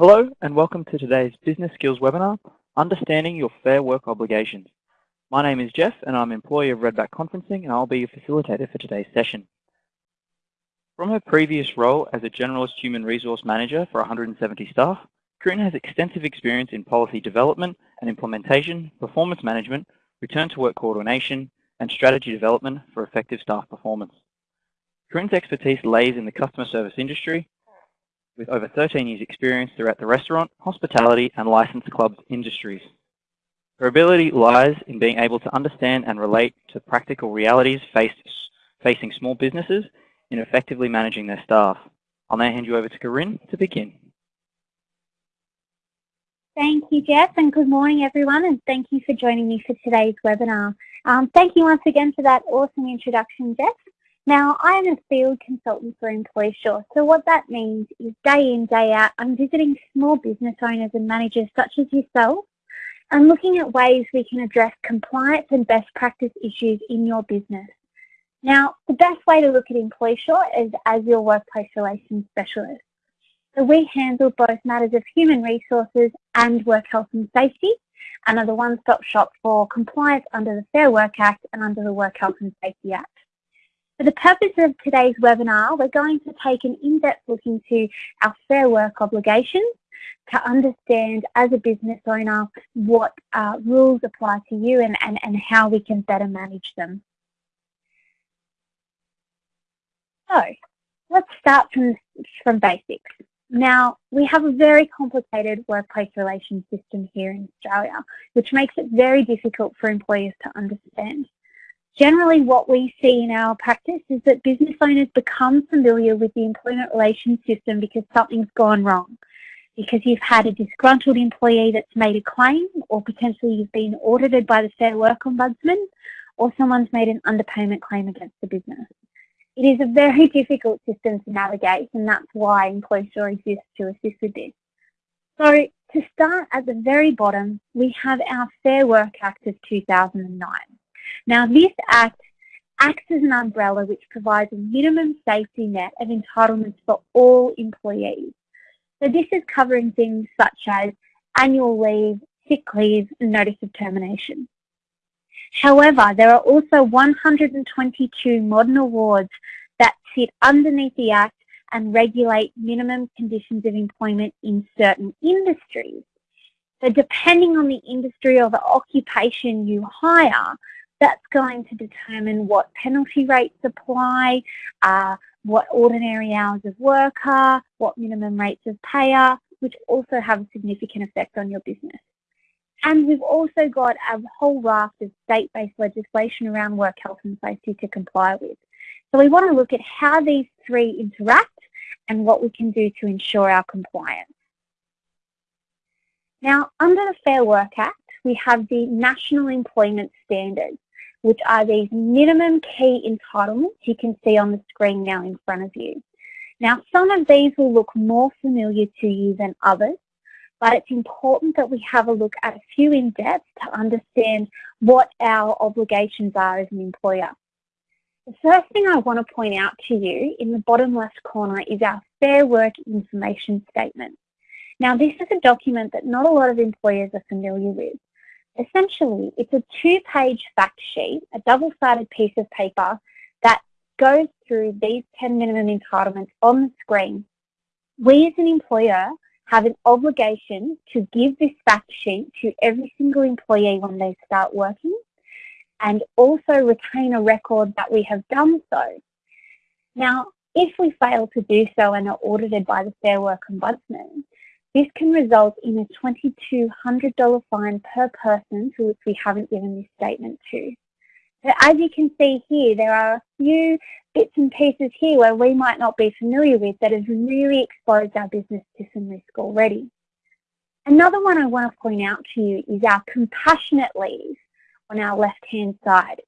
Hello and welcome to today's Business Skills webinar, Understanding Your Fair Work Obligations. My name is Jeff and I'm employee of Redback Conferencing and I'll be your facilitator for today's session. From her previous role as a Generalist Human Resource Manager for 170 staff, Corinne has extensive experience in policy development and implementation, performance management, return to work coordination, and strategy development for effective staff performance. Corinne's expertise lays in the customer service industry with over 13 years experience throughout the restaurant, hospitality and licensed clubs industries. Her ability lies in being able to understand and relate to practical realities faced, facing small businesses in effectively managing their staff. I'll now hand you over to Corinne to begin. Thank you, Jeff, and good morning, everyone, and thank you for joining me for today's webinar. Um, thank you once again for that awesome introduction, Jeff. Now, I'm a field consultant for EmploySure, so what that means is day in, day out, I'm visiting small business owners and managers such as yourself and looking at ways we can address compliance and best practice issues in your business. Now, the best way to look at EmploySure is as your workplace relations specialist. So we handle both matters of human resources and work health and safety and are the one-stop shop for compliance under the Fair Work Act and under the Work Health and Safety Act. For the purpose of today's webinar, we're going to take an in-depth look into our fair work obligations to understand as a business owner what uh, rules apply to you and, and, and how we can better manage them. So let's start from, from basics. Now, we have a very complicated workplace relations system here in Australia, which makes it very difficult for employers to understand. Generally, what we see in our practice is that business owners become familiar with the employment relations system because something's gone wrong. Because you've had a disgruntled employee that's made a claim, or potentially you've been audited by the Fair Work Ombudsman, or someone's made an underpayment claim against the business. It is a very difficult system to navigate, and that's why EmploySure exists to assist with this. So to start at the very bottom, we have our Fair Work Act of 2009. Now this act acts as an umbrella which provides a minimum safety net of entitlements for all employees. So this is covering things such as annual leave, sick leave, and notice of termination. However, there are also 122 modern awards that sit underneath the Act and regulate minimum conditions of employment in certain industries. So depending on the industry or the occupation you hire, that's going to determine what penalty rates apply, uh, what ordinary hours of work are, what minimum rates of pay are, which also have a significant effect on your business. And we've also got a whole raft of state-based legislation around work health and safety to comply with. So we want to look at how these three interact and what we can do to ensure our compliance. Now, under the Fair Work Act, we have the National Employment Standards which are these minimum key entitlements you can see on the screen now in front of you. Now, some of these will look more familiar to you than others, but it's important that we have a look at a few in depth to understand what our obligations are as an employer. The first thing I want to point out to you in the bottom left corner is our Fair Work Information Statement. Now, this is a document that not a lot of employers are familiar with. Essentially, it's a two-page fact sheet, a double-sided piece of paper that goes through these 10 minimum entitlements on the screen. We as an employer have an obligation to give this fact sheet to every single employee when they start working and also retain a record that we have done so. Now, if we fail to do so and are audited by the Fair Work Ombudsman, this can result in a $2,200 fine per person which we haven't given this statement to. So as you can see here, there are a few bits and pieces here where we might not be familiar with that has really exposed our business to some risk already. Another one I want to point out to you is our compassionate leave on our left-hand side.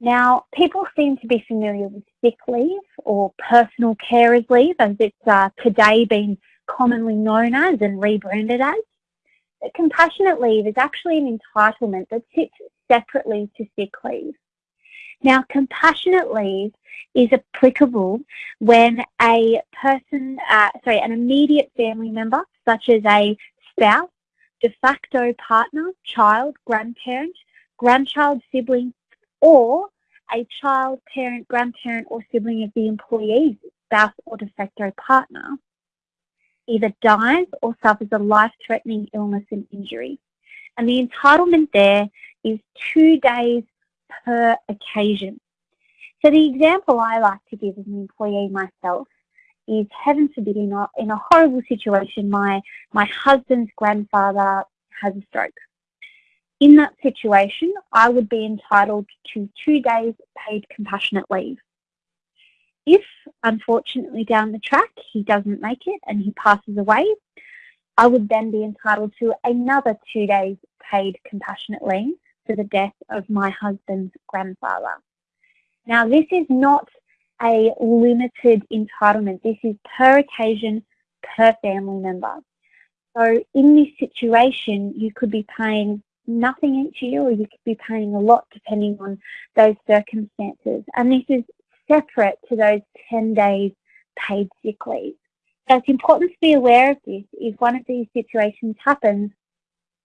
Now, people seem to be familiar with sick leave or personal carers leave as it's uh, today been commonly known as and rebranded as. But compassionate leave is actually an entitlement that sits separately to sick leave. Now, compassionate leave is applicable when a person, uh, sorry, an immediate family member, such as a spouse, de facto partner, child, grandparent, grandchild, sibling, or a child, parent, grandparent, or sibling of the employee's spouse or de facto partner either dies or suffers a life-threatening illness and injury. And the entitlement there is two days per occasion. So the example I like to give as an employee myself is heaven forbid in a, in a horrible situation, my, my husband's grandfather has a stroke. In that situation, I would be entitled to two days paid compassionate leave. If, unfortunately, down the track he doesn't make it and he passes away, I would then be entitled to another two days paid compassionate leave for the death of my husband's grandfather. Now, this is not a limited entitlement. This is per occasion, per family member. So in this situation, you could be paying nothing each year or you could be paying a lot depending on those circumstances. And this is separate to those 10 days paid sick leave. So it's important to be aware of this if one of these situations happens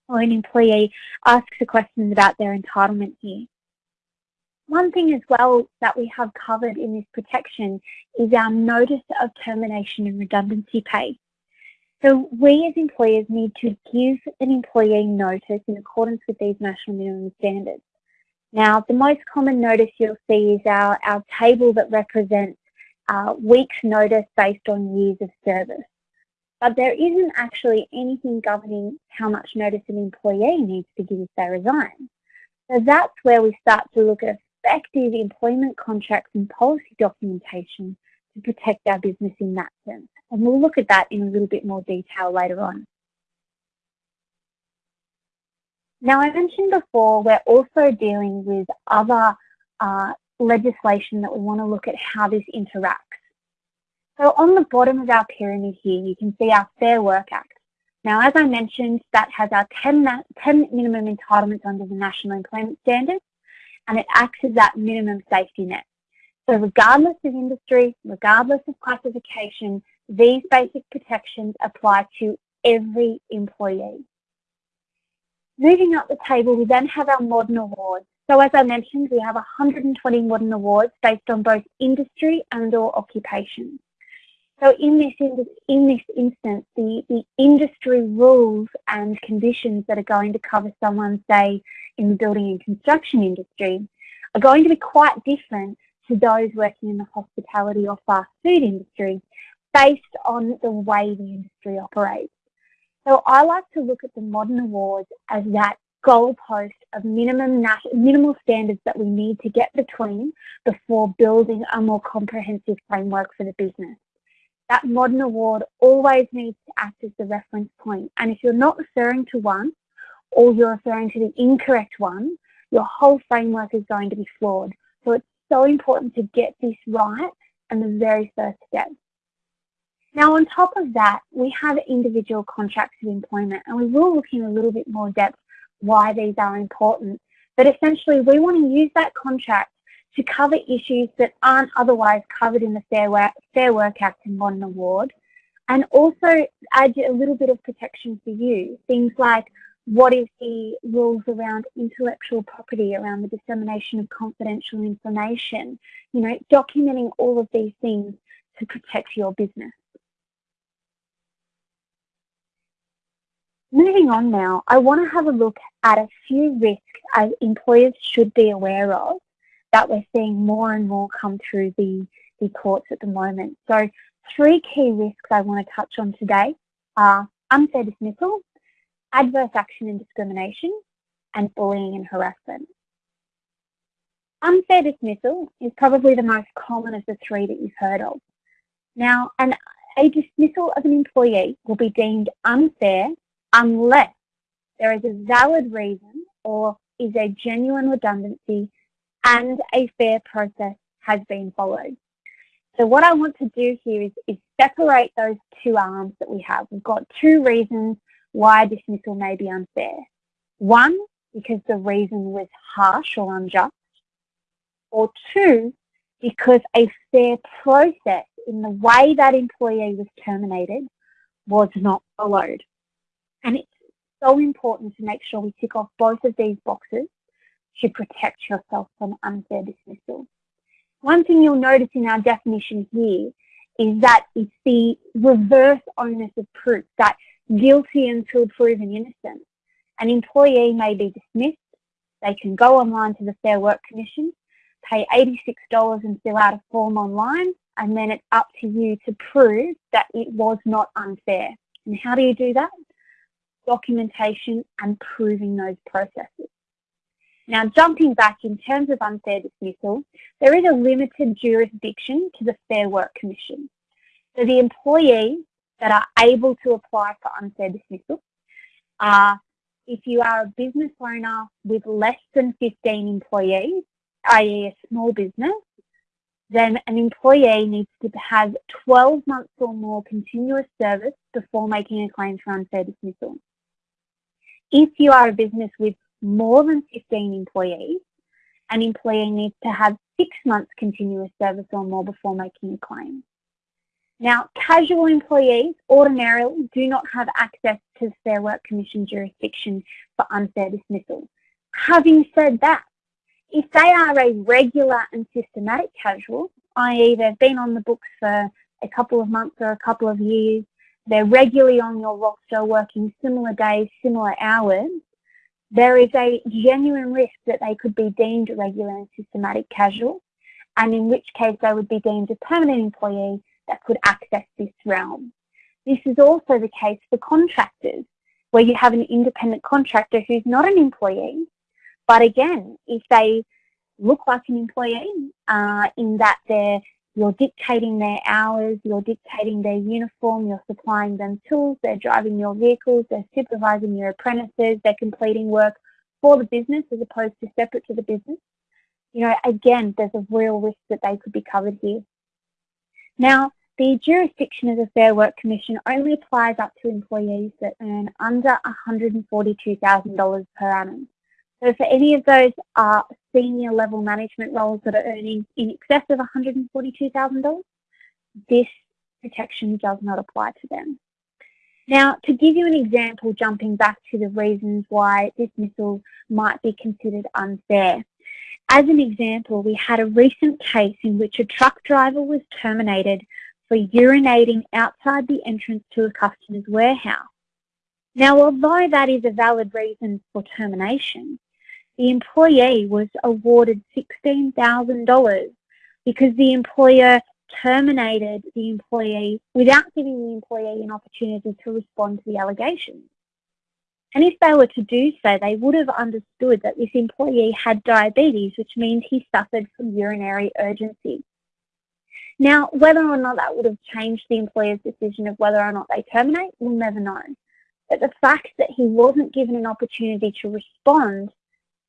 or an employee asks a question about their entitlement here. One thing as well that we have covered in this protection is our notice of termination and redundancy pay. So we as employers need to give an employee notice in accordance with these national minimum standards. Now, the most common notice you'll see is our, our table that represents uh, weeks notice based on years of service. But there isn't actually anything governing how much notice an employee needs to give if they resign. So that's where we start to look at effective employment contracts and policy documentation to protect our business in that sense. And we'll look at that in a little bit more detail later on. Now, I mentioned before, we're also dealing with other uh, legislation that we want to look at how this interacts. So on the bottom of our pyramid here, you can see our Fair Work Act. Now, as I mentioned, that has our 10, 10 minimum entitlements under the National Employment Standards, and it acts as that minimum safety net. So regardless of industry, regardless of classification, these basic protections apply to every employee. Moving up the table, we then have our modern awards. So as I mentioned, we have 120 modern awards based on both industry and or occupation. So in this, in this instance, the, the industry rules and conditions that are going to cover someone, say, in the building and construction industry, are going to be quite different to those working in the hospitality or fast food industry based on the way the industry operates. So I like to look at the modern awards as that goalpost of minimum minimal standards that we need to get between before building a more comprehensive framework for the business. That modern award always needs to act as the reference point. And if you're not referring to one or you're referring to the incorrect one, your whole framework is going to be flawed. So it's so important to get this right and the very first step. Now on top of that, we have individual contracts of employment and we will look in a little bit more depth why these are important. But essentially we want to use that contract to cover issues that aren't otherwise covered in the Fair Work, Fair Work Act and Modern Award and also add a little bit of protection for you. Things like what is the rules around intellectual property, around the dissemination of confidential information, you know, documenting all of these things to protect your business. Moving on now, I want to have a look at a few risks as employers should be aware of that we're seeing more and more come through the, the courts at the moment. So three key risks I want to touch on today are unfair dismissal, adverse action and discrimination, and bullying and harassment. Unfair dismissal is probably the most common of the three that you've heard of. Now, an, a dismissal of an employee will be deemed unfair unless there is a valid reason or is a genuine redundancy and a fair process has been followed. So what I want to do here is, is separate those two arms that we have. We've got two reasons why dismissal may be unfair. One, because the reason was harsh or unjust, or two, because a fair process in the way that employee was terminated was not followed. And it's so important to make sure we tick off both of these boxes to protect yourself from unfair dismissal. One thing you'll notice in our definition here is that it's the reverse onus of proof, that guilty until proven innocent. An employee may be dismissed, they can go online to the Fair Work Commission, pay $86 and fill out a form online, and then it's up to you to prove that it was not unfair. And how do you do that? Documentation and proving those processes. Now, jumping back in terms of unfair dismissal, there is a limited jurisdiction to the Fair Work Commission. So the employees that are able to apply for unfair dismissal are if you are a business owner with less than 15 employees, i.e. a small business, then an employee needs to have 12 months or more continuous service before making a claim for unfair dismissal. If you are a business with more than 15 employees, an employee needs to have six months continuous service or more before making a claim. Now, casual employees ordinarily do not have access to Fair Work Commission jurisdiction for unfair dismissal. Having said that, if they are a regular and systematic casual, i.e. they've been on the books for a couple of months or a couple of years, they're regularly on your roster working similar days, similar hours, there is a genuine risk that they could be deemed regular and systematic casual, and in which case they would be deemed a permanent employee that could access this realm. This is also the case for contractors, where you have an independent contractor who's not an employee, but again, if they look like an employee uh, in that they're you're dictating their hours, you're dictating their uniform, you're supplying them tools, they're driving your vehicles, they're supervising your apprentices, they're completing work for the business as opposed to separate to the business. You know, again, there's a real risk that they could be covered here. Now, the jurisdiction of the Fair Work Commission only applies up to employees that earn under $142,000 per annum. So for any of those uh, senior level management roles that are earning in excess of $142,000, this protection does not apply to them. Now, to give you an example, jumping back to the reasons why dismissal might be considered unfair. As an example, we had a recent case in which a truck driver was terminated for urinating outside the entrance to a customer's warehouse. Now, although that is a valid reason for termination, the employee was awarded $16,000 because the employer terminated the employee without giving the employee an opportunity to respond to the allegations. And if they were to do so, they would have understood that this employee had diabetes, which means he suffered from urinary urgency. Now, whether or not that would have changed the employer's decision of whether or not they terminate, we'll never know. But the fact that he wasn't given an opportunity to respond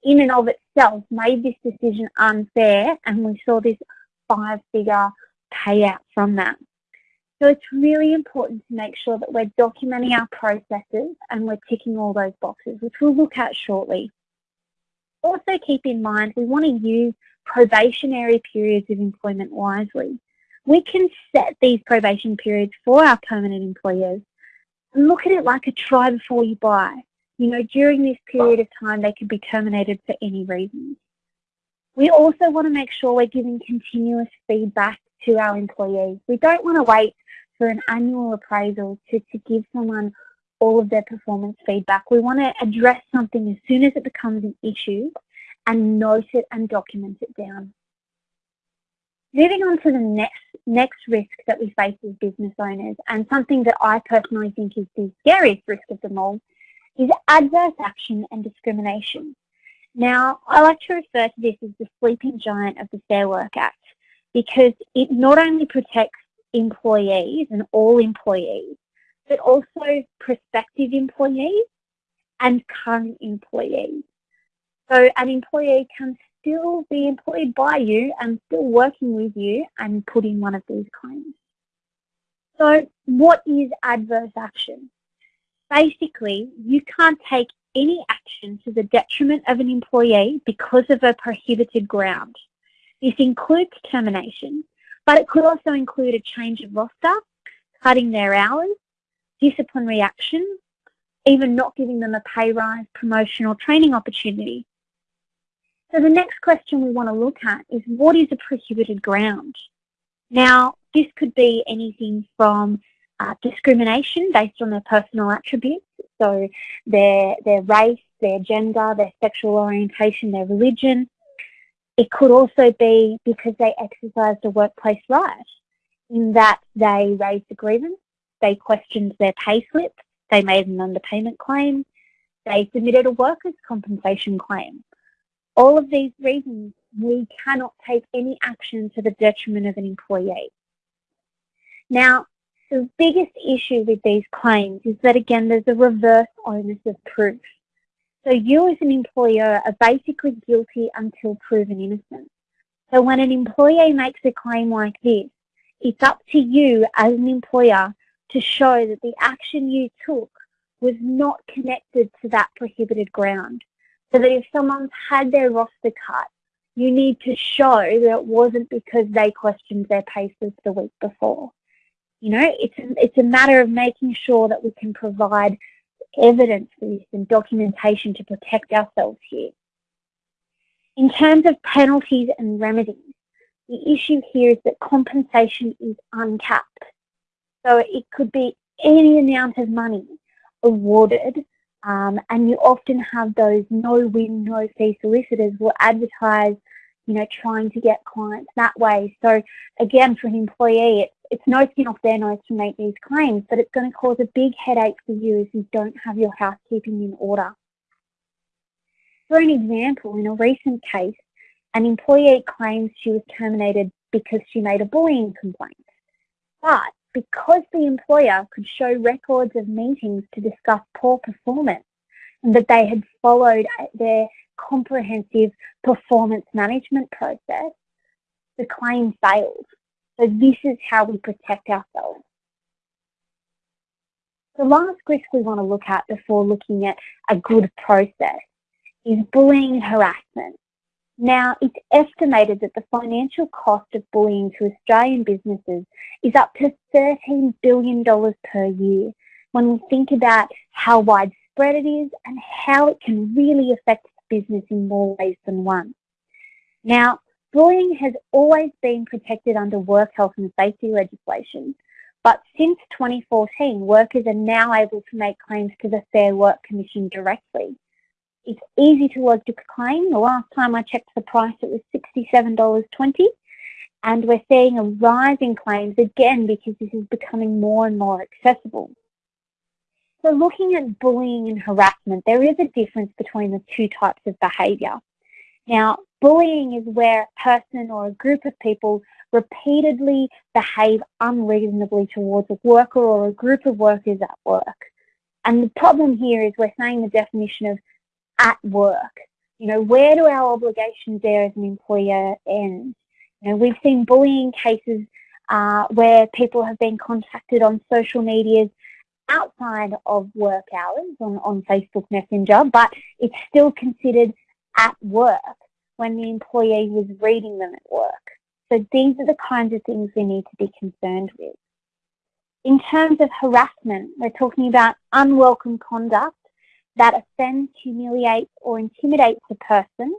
in and of itself made this decision unfair and we saw this five figure payout from that. So it's really important to make sure that we're documenting our processes and we're ticking all those boxes, which we'll look at shortly. Also keep in mind, we want to use probationary periods of employment wisely. We can set these probation periods for our permanent employers and look at it like a try before you buy. You know, during this period of time, they could be terminated for any reason. We also want to make sure we're giving continuous feedback to our employees. We don't want to wait for an annual appraisal to, to give someone all of their performance feedback. We want to address something as soon as it becomes an issue and note it and document it down. Moving on to the next, next risk that we face as business owners and something that I personally think is the scariest risk of them all is adverse action and discrimination. Now, I like to refer to this as the sleeping giant of the Fair Work Act because it not only protects employees and all employees, but also prospective employees and current employees. So an employee can still be employed by you and still working with you and put in one of these claims. So what is adverse action? Basically you can't take any action to the detriment of an employee because of a prohibited ground. This includes termination, but it could also include a change of roster, cutting their hours, disciplinary action, even not giving them a pay rise, promotion or training opportunity. So the next question we want to look at is what is a prohibited ground? Now, this could be anything from uh, discrimination based on their personal attributes, so their, their race, their gender, their sexual orientation, their religion. It could also be because they exercised a workplace right, in that they raised a grievance, they questioned their pay slip, they made an underpayment claim, they submitted a workers' compensation claim. All of these reasons, we cannot take any action to the detriment of an employee. Now, the biggest issue with these claims is that, again, there's a reverse onus of proof. So you as an employer are basically guilty until proven innocent. So when an employee makes a claim like this, it's up to you as an employer to show that the action you took was not connected to that prohibited ground. So that if someone's had their roster cut, you need to show that it wasn't because they questioned their paces the week before. You know, it's a, it's a matter of making sure that we can provide evidence for this and documentation to protect ourselves here. In terms of penalties and remedies, the issue here is that compensation is uncapped. So it could be any amount of money awarded um, and you often have those no-win, no-fee solicitors will advertise, you know, trying to get clients that way. So again, for an employee, it's, it's no skin off their nose to make these claims, but it's going to cause a big headache for you if you don't have your housekeeping in order. For an example, in a recent case, an employee claims she was terminated because she made a bullying complaint. But because the employer could show records of meetings to discuss poor performance and that they had followed their comprehensive performance management process, the claim failed. So this is how we protect ourselves. The last risk we want to look at before looking at a good process is bullying harassment. Now, it's estimated that the financial cost of bullying to Australian businesses is up to $13 billion per year when we think about how widespread it is and how it can really affect business in more ways than one. Now, bullying has always been protected under work health and safety legislation, but since 2014, workers are now able to make claims to the Fair Work Commission directly. It's easy to lodge a claim. The last time I checked the price, it was $67.20. And we're seeing a rise in claims again because this is becoming more and more accessible. So looking at bullying and harassment, there is a difference between the two types of behaviour. Now, bullying is where a person or a group of people repeatedly behave unreasonably towards a worker or a group of workers at work. And the problem here is we're saying the definition of at work. You know, where do our obligations there as an employer end? You know, we've seen bullying cases uh, where people have been contacted on social medias outside of work hours on, on Facebook Messenger, but it's still considered at work when the employee was reading them at work. So these are the kinds of things we need to be concerned with. In terms of harassment, we're talking about unwelcome conduct that offends, humiliates or intimidates a person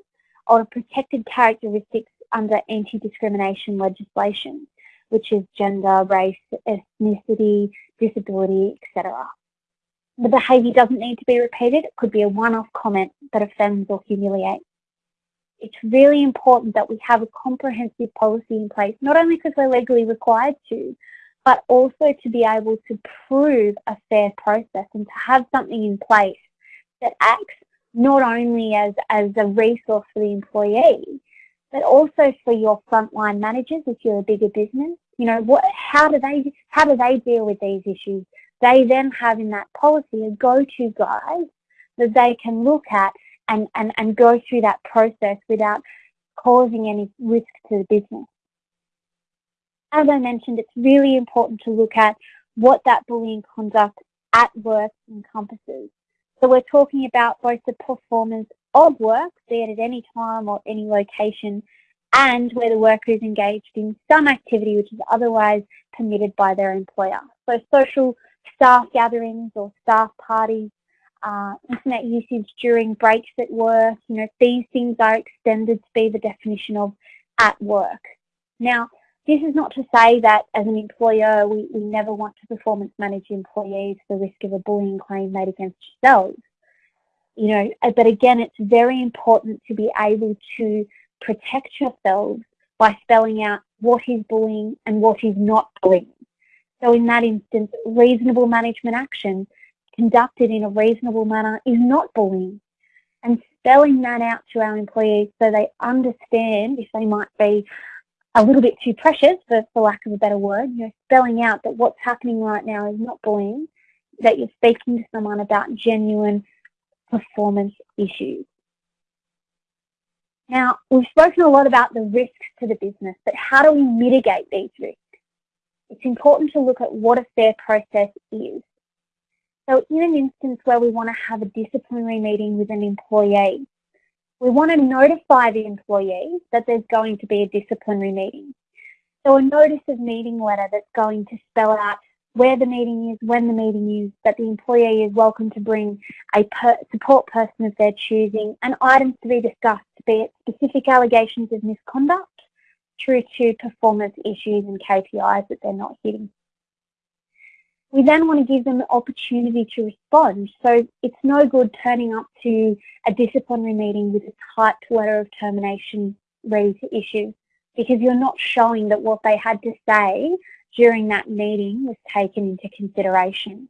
or protected characteristics under anti-discrimination legislation, which is gender, race, ethnicity, disability, etc. The behaviour doesn't need to be repeated. It could be a one-off comment that offends or humiliates. It's really important that we have a comprehensive policy in place, not only because we're legally required to, but also to be able to prove a fair process and to have something in place that acts not only as, as a resource for the employee, but also for your frontline managers if you're a bigger business. You know, what, how do they how do they deal with these issues? They then have in that policy a go-to guide that they can look at and, and, and go through that process without causing any risk to the business. As I mentioned, it's really important to look at what that bullying conduct at work encompasses. So we're talking about both the performance of work, be it at any time or any location, and where the worker is engaged in some activity which is otherwise permitted by their employer. So social staff gatherings or staff parties, uh, internet usage during breaks at work, you know, these things are extended to be the definition of at work. Now, this is not to say that as an employer we, we never want to performance manage employees for the risk of a bullying claim made against yourselves. You know, but again, it's very important to be able to protect yourselves by spelling out what is bullying and what is not bullying. So in that instance, reasonable management action conducted in a reasonable manner is not bullying. And spelling that out to our employees so they understand if they might be a little bit too precious, for, for lack of a better word, you know, spelling out that what's happening right now is not bullying, that you're speaking to someone about genuine performance issues. Now, we've spoken a lot about the risks to the business, but how do we mitigate these risks? It's important to look at what a fair process is. So in an instance where we want to have a disciplinary meeting with an employee, we want to notify the employee that there's going to be a disciplinary meeting. So a notice of meeting letter that's going to spell out where the meeting is, when the meeting is, that the employee is welcome to bring a per support person of their choosing, and items to be discussed, be it specific allegations of misconduct through to performance issues and KPIs that they're not hitting. We then want to give them the opportunity to respond. So it's no good turning up to a disciplinary meeting with a typed letter of termination ready to issue because you're not showing that what they had to say during that meeting was taken into consideration.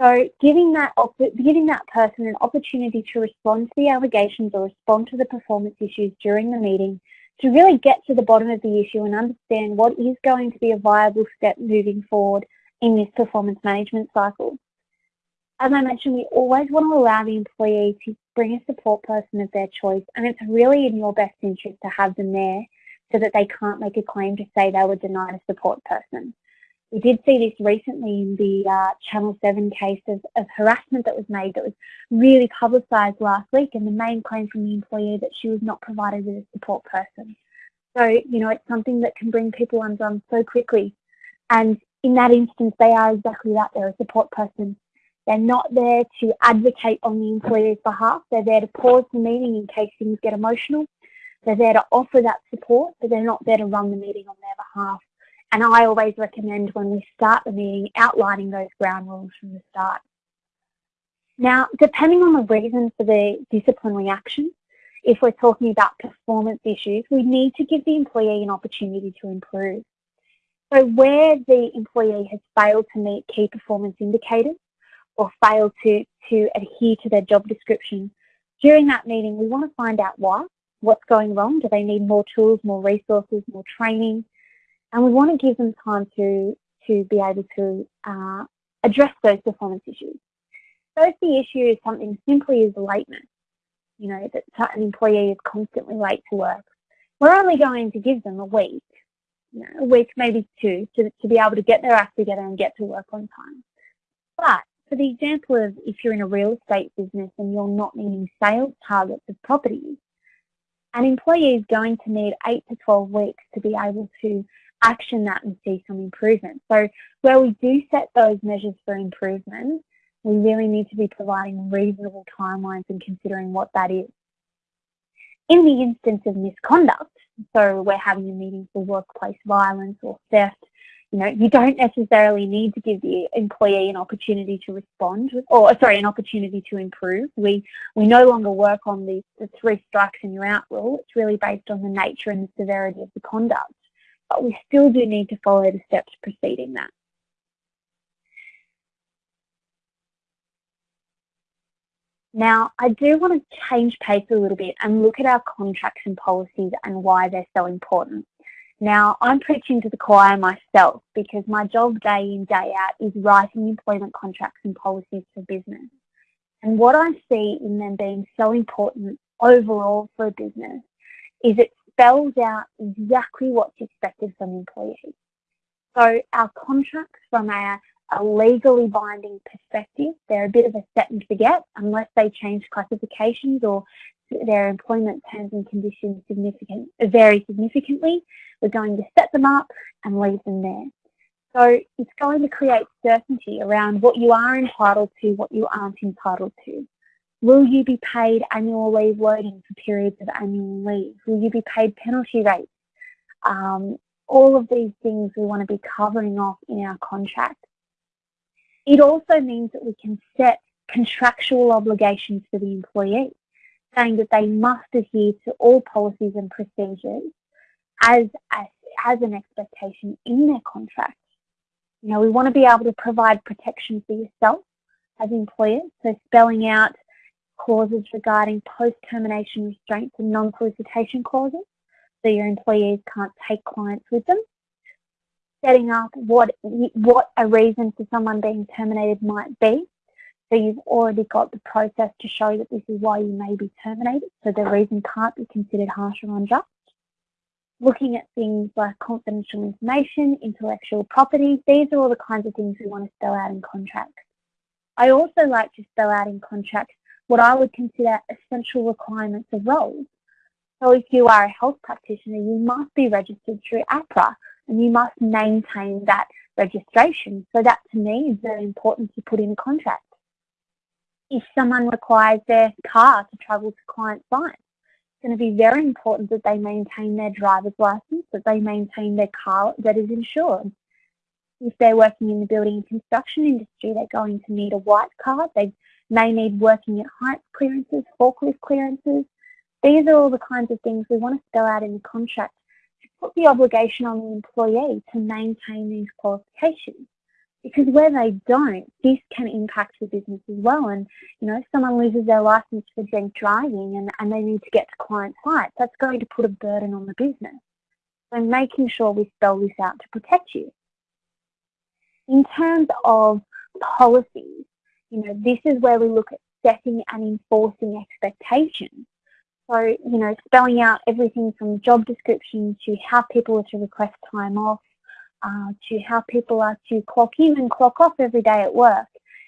So giving that, giving that person an opportunity to respond to the allegations or respond to the performance issues during the meeting to really get to the bottom of the issue and understand what is going to be a viable step moving forward in this performance management cycle. As I mentioned, we always want to allow the employee to bring a support person of their choice and it's really in your best interest to have them there so that they can't make a claim to say they were denied a support person. We did see this recently in the uh, Channel 7 case of, of harassment that was made that was really publicised last week and the main claim from the employee that she was not provided with a support person. So, you know, it's something that can bring people undone so quickly. And in that instance, they are exactly that, they're a support person. They're not there to advocate on the employee's behalf. They're there to pause the meeting in case things get emotional they're there to offer that support, but they're not there to run the meeting on their behalf. And I always recommend when we start the meeting, outlining those ground rules from the start. Now, depending on the reason for the disciplinary action, if we're talking about performance issues, we need to give the employee an opportunity to improve. So where the employee has failed to meet key performance indicators or failed to, to adhere to their job description, during that meeting, we want to find out why what's going wrong. Do they need more tools, more resources, more training? And we want to give them time to, to be able to uh, address those performance issues. So if the issue is something simply as lateness, you know, that an employee is constantly late to work, we're only going to give them a week, you know, a week, maybe two, to, to be able to get their act together and get to work on time. But for the example of if you're in a real estate business and you're not meeting sales targets of properties, an employee is going to need 8 to 12 weeks to be able to action that and see some improvement. So where we do set those measures for improvement, we really need to be providing reasonable timelines and considering what that is. In the instance of misconduct, so we're having a meeting for workplace violence or theft, you know, you don't necessarily need to give the employee an opportunity to respond, or sorry, an opportunity to improve. We we no longer work on the, the three strikes and you're out rule. It's really based on the nature and the severity of the conduct. But we still do need to follow the steps preceding that. Now, I do want to change pace a little bit and look at our contracts and policies and why they're so important. Now, I'm preaching to the choir myself because my job day in, day out is writing employment contracts and policies for business. And what I see in them being so important overall for a business is it spells out exactly what's expected from employees. So our contracts from a, a legally binding perspective, they're a bit of a set and forget unless they change classifications or their employment terms and conditions significant, vary significantly, we're going to set them up and leave them there. So it's going to create certainty around what you are entitled to, what you aren't entitled to. Will you be paid annual leave loading for periods of annual leave? Will you be paid penalty rates? Um, all of these things we want to be covering off in our contract. It also means that we can set contractual obligations for the employee, saying that they must adhere to all policies and procedures as, as, as an expectation in their contract. You know, we want to be able to provide protection for yourself as employers, so spelling out clauses regarding post-termination restraints and non-solicitation clauses, so your employees can't take clients with them. Setting up what, what a reason for someone being terminated might be. So you've already got the process to show that this is why you may be terminated, so the reason can't be considered harsh or unjust looking at things like confidential information, intellectual property. These are all the kinds of things we want to spell out in contracts. I also like to spell out in contracts what I would consider essential requirements of roles. So if you are a health practitioner, you must be registered through AHPRA and you must maintain that registration. So that to me is very important to put in a contract. If someone requires their car to travel to client sites, it's going to be very important that they maintain their driver's license, that they maintain their car that is insured. If they're working in the building and construction industry, they're going to need a white card. They may need working at height clearances, forklift clearances. These are all the kinds of things we want to spell out in the contract to put the obligation on the employee to maintain these qualifications because where they don't, this can impact the business as well. And, you know, if someone loses their license for drink driving and, and they need to get to client sites, that's going to put a burden on the business. So making sure we spell this out to protect you. In terms of policies, you know, this is where we look at setting and enforcing expectations. So, you know, spelling out everything from job description to how people are to request time off, uh, to how people are to clock in and clock off every day at work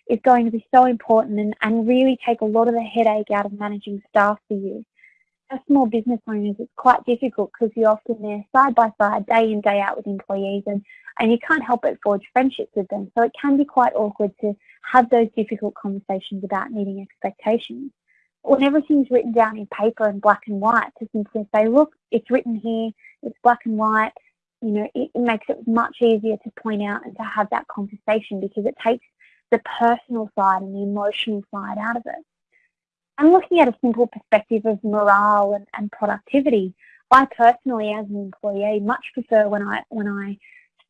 is going to be so important and, and really take a lot of the headache out of managing staff for you. Small business owners, it's quite difficult because you're often there side by side, day in, day out with employees and, and you can't help but forge friendships with them. So it can be quite awkward to have those difficult conversations about meeting expectations. When everything's written down in paper and black and white, to simply say, look, it's written here, it's black and white, you know, it makes it much easier to point out and to have that conversation because it takes the personal side and the emotional side out of it. And looking at a simple perspective of morale and, and productivity, I personally, as an employee, much prefer when I when I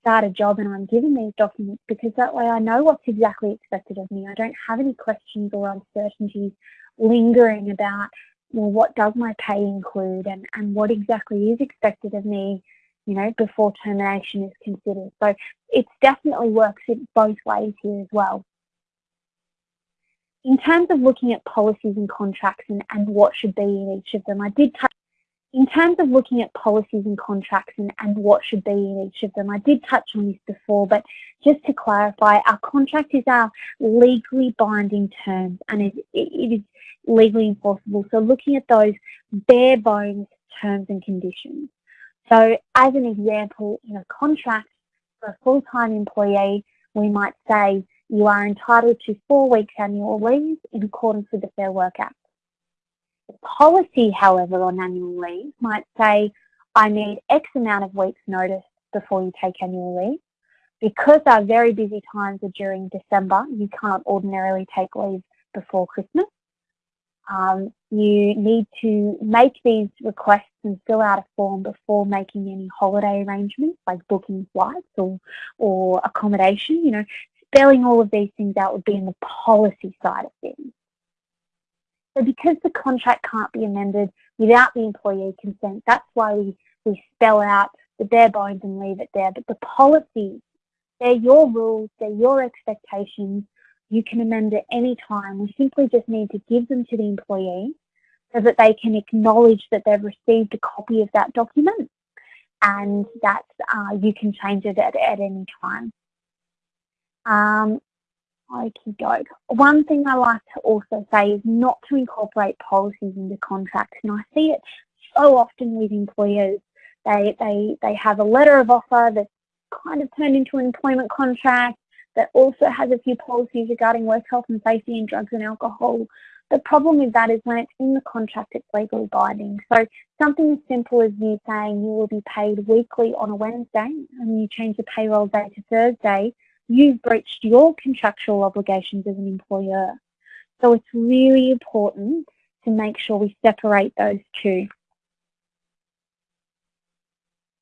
start a job and I'm given these documents because that way I know what's exactly expected of me. I don't have any questions or uncertainties lingering about, well, what does my pay include and, and what exactly is expected of me you know, before termination is considered. So it definitely works in both ways here as well. In terms of looking at policies and contracts and, and what should be in each of them, I did touch in terms of looking at policies and contracts and, and what should be in each of them, I did touch on this before, but just to clarify, our contract is our legally binding terms and it, it is legally enforceable. So looking at those bare bones terms and conditions. So as an example, in a contract for a full-time employee, we might say you are entitled to four weeks annual leave in accordance with the Fair Work Act. The policy, however, on annual leave might say I need X amount of weeks notice before you take annual leave. Because our very busy times are during December, you can't ordinarily take leave before Christmas. Um, you need to make these requests and fill out a form before making any holiday arrangements like booking flights or, or accommodation. You know, spelling all of these things out would be in the policy side of things. So because the contract can't be amended without the employee consent, that's why we, we spell out the bare bones and leave it there. But the policies, they're your rules, they're your expectations, you can amend at any time. We simply just need to give them to the employee so that they can acknowledge that they've received a copy of that document and that uh, you can change it at, at any time. Um, Okie. One thing I like to also say is not to incorporate policies into contracts. And I see it so often with employers. They, they, they have a letter of offer that's kind of turned into an employment contract that also has a few policies regarding work health and safety and drugs and alcohol. The problem with that is when it's in the contract, it's legally binding. So something as simple as you saying you will be paid weekly on a Wednesday and you change the payroll day to Thursday, you've breached your contractual obligations as an employer. So it's really important to make sure we separate those two.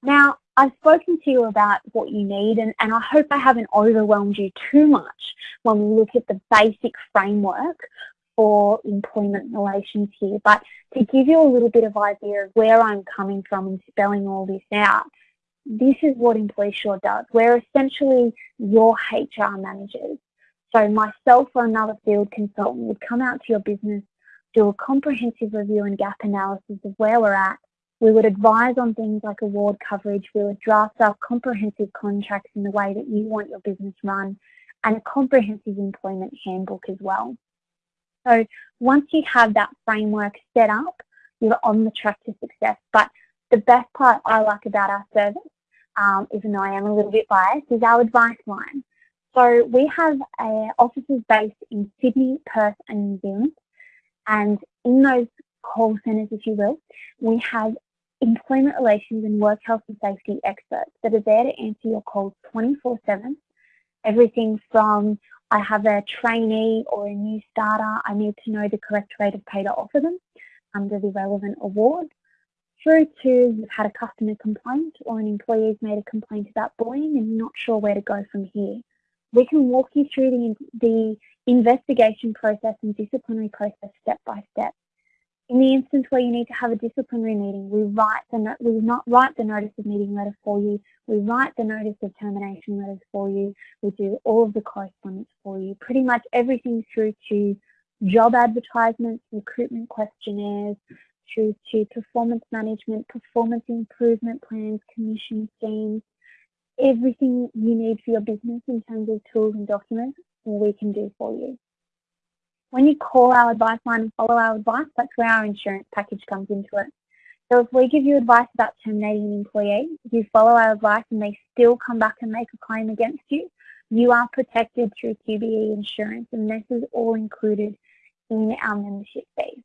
Now, I've spoken to you about what you need and, and I hope I haven't overwhelmed you too much when we look at the basic framework for employment relations here. But to give you a little bit of idea of where I'm coming from and spelling all this out, this is what EmploySure does. We're essentially your HR managers. So myself or another field consultant would come out to your business, do a comprehensive review and gap analysis of where we're at. We would advise on things like award coverage. We would draft up comprehensive contracts in the way that you want your business run and a comprehensive employment handbook as well. So once you have that framework set up, you're on the track to success. But the best part I like about our service, um, even though I am a little bit biased, is our advice line. So we have uh, offices based in Sydney, Perth and New Zealand. And in those call centres, if you will, we have employment relations and work health and safety experts that are there to answer your calls 24-7. Everything from I have a trainee or a new starter, I need to know the correct rate of pay to offer them under the relevant award, through to you've had a customer complaint or an employee's made a complaint about bullying and you're not sure where to go from here. We can walk you through the, the investigation process and disciplinary process step by step. In the instance where you need to have a disciplinary meeting, we write the we not write the notice of meeting letter for you. We write the notice of termination letters for you. We do all of the correspondence for you. Pretty much everything through to job advertisements, recruitment questionnaires, through to performance management, performance improvement plans, commission schemes, everything you need for your business in terms of tools and documents, we can do for you. When you call our advice line and follow our advice, that's where our insurance package comes into it. So if we give you advice about terminating an employee, if you follow our advice and they still come back and make a claim against you, you are protected through QBE insurance and this is all included in our membership fee.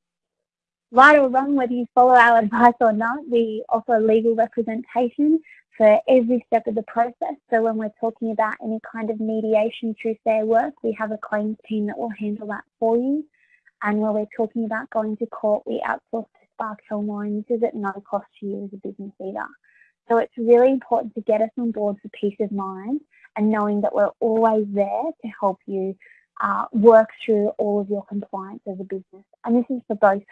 Right or wrong, whether you follow our advice or not, we offer legal representation for every step of the process. So when we're talking about any kind of mediation through Fair Work, we have a claims team that will handle that for you. And when we're talking about going to court, we outsource to Sparke Helmore this is at no cost to you as a business either. So it's really important to get us on board for peace of mind and knowing that we're always there to help you uh, work through all of your compliance as a business. And this is for both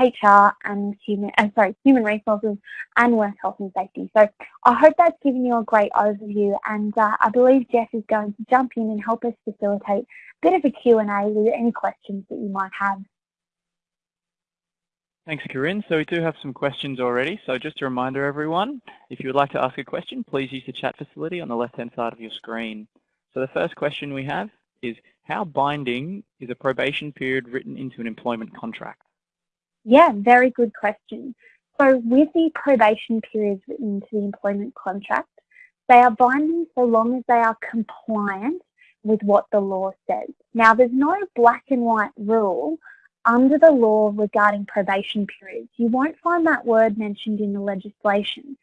HR and human, uh, sorry, human resources and work health and safety. So I hope that's given you a great overview and uh, I believe Jeff is going to jump in and help us facilitate a bit of a Q&A with any questions that you might have. Thanks, Corinne. So we do have some questions already. So just a reminder, everyone, if you would like to ask a question, please use the chat facility on the left-hand side of your screen. So the first question we have is, how binding is a probation period written into an employment contract? Yeah, very good question. So with the probation periods written into the employment contract, they are binding so long as they are compliant with what the law says. Now, there's no black and white rule under the law regarding probation periods. You won't find that word mentioned in the legislation.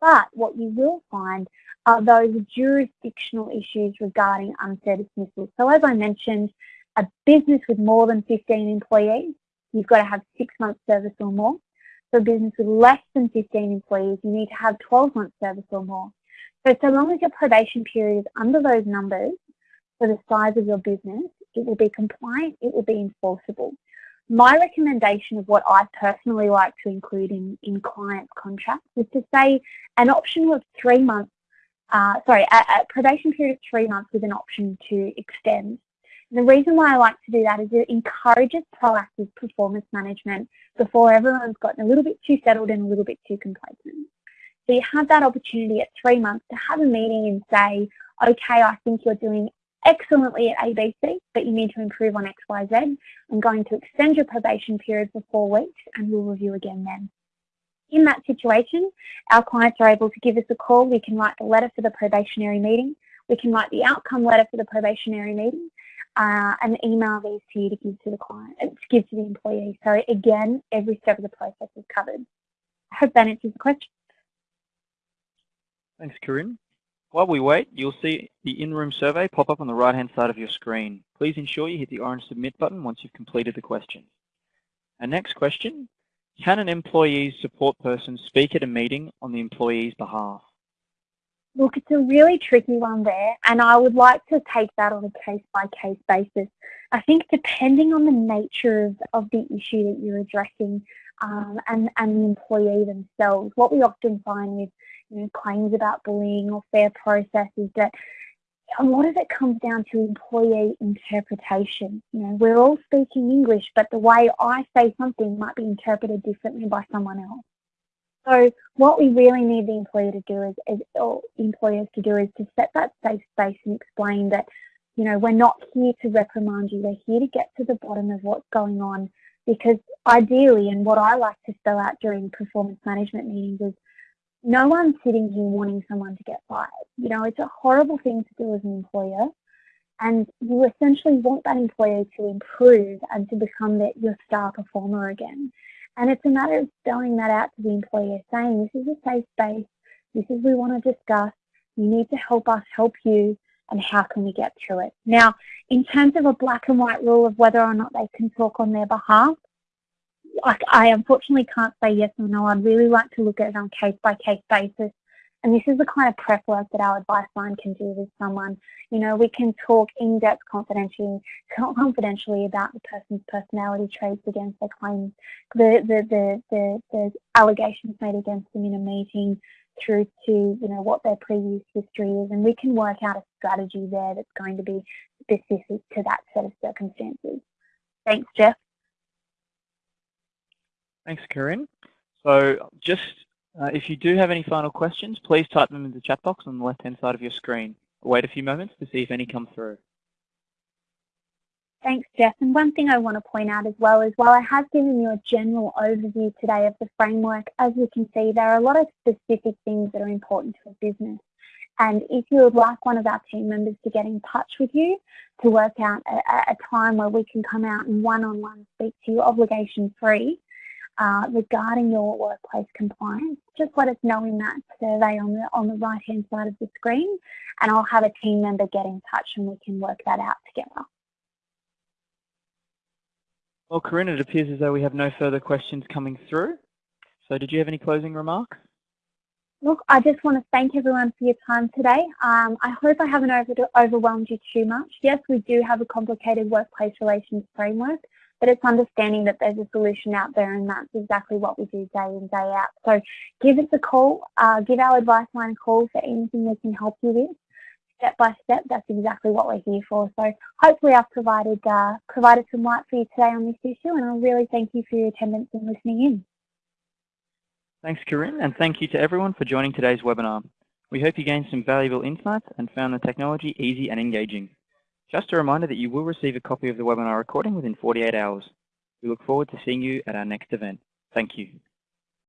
But what you will find are those jurisdictional issues regarding unfair dismissal. So as I mentioned, a business with more than 15 employees, you've got to have six months service or more. For a business with less than 15 employees, you need to have 12 months service or more. So so long as your probation period is under those numbers for the size of your business, it will be compliant, it will be enforceable. My recommendation of what I personally like to include in, in client contracts is to say an option of three months uh, sorry, a, a, probation period of three months with an option to extend. The reason why I like to do that is it encourages proactive performance management before everyone's gotten a little bit too settled and a little bit too complacent. So you have that opportunity at three months to have a meeting and say, okay, I think you're doing excellently at ABC, but you need to improve on XYZ, I'm going to extend your probation period for four weeks and we'll review again then. In that situation, our clients are able to give us a call. We can write the letter for the probationary meeting. We can write the outcome letter for the probationary meeting uh, and email these to you to give to the client, uh, to give to the employee. So again, every step of the process is covered. I hope that answers the question. Thanks, Corinne. While we wait, you'll see the in-room survey pop up on the right-hand side of your screen. Please ensure you hit the orange submit button once you've completed the question. Our next question, can an employee's support person speak at a meeting on the employee's behalf? Look, it's a really tricky one there, and I would like to take that on a case-by-case -case basis. I think depending on the nature of, of the issue that you're addressing um, and, and the employee themselves, what we often find with claims about bullying or fair process is that a lot of it comes down to employee interpretation. You know, we're all speaking English, but the way I say something might be interpreted differently by someone else. So what we really need the employer to do is, is or employers to do is to set that safe space and explain that, you know, we're not here to reprimand you. We're here to get to the bottom of what's going on because ideally, and what I like to spell out during performance management meetings is no one's sitting here wanting someone to get fired. You know, it's a horrible thing to do as an employer. And you essentially want that employer to improve and to become the, your star performer again. And it's a matter of spelling that out to the employer, saying this is a safe space, this is we want to discuss, you need to help us help you, and how can we get through it. Now, in terms of a black and white rule of whether or not they can talk on their behalf, I, I unfortunately can't say yes or no. I'd really like to look at it on case-by-case -case basis and this is the kind of prep work that our advice line can do with someone. You know, we can talk in-depth confidentially, confidentially about the person's personality traits against their claims, the, the, the, the, the allegations made against them in a meeting through to, you know, what their previous history is. And we can work out a strategy there that's going to be specific to that set of circumstances. Thanks, Jeff. Thanks, Corinne. So just uh, if you do have any final questions, please type them in the chat box on the left-hand side of your screen. wait a few moments to see if any come through. Thanks, Jeff. And one thing I want to point out as well is while I have given you a general overview today of the framework, as you can see, there are a lot of specific things that are important to a business. And if you would like one of our team members to get in touch with you to work out a, a time where we can come out and one-on-one -on -one speak to you obligation free, uh, regarding your workplace compliance, just let us know in that survey on the, on the right hand side of the screen and I'll have a team member get in touch and we can work that out together. Well, Corinne, it appears as though we have no further questions coming through. So did you have any closing remarks? Look, I just want to thank everyone for your time today. Um, I hope I haven't over overwhelmed you too much. Yes, we do have a complicated workplace relations framework, but it's understanding that there's a solution out there and that's exactly what we do day in, day out. So give us a call, uh, give our advice line a call for anything we can help you with. Step by step, that's exactly what we're here for. So hopefully I've provided, uh, provided some light for you today on this issue and I really thank you for your attendance and listening in. Thanks, Corinne, and thank you to everyone for joining today's webinar. We hope you gained some valuable insights and found the technology easy and engaging. Just a reminder that you will receive a copy of the webinar recording within 48 hours. We look forward to seeing you at our next event. Thank you.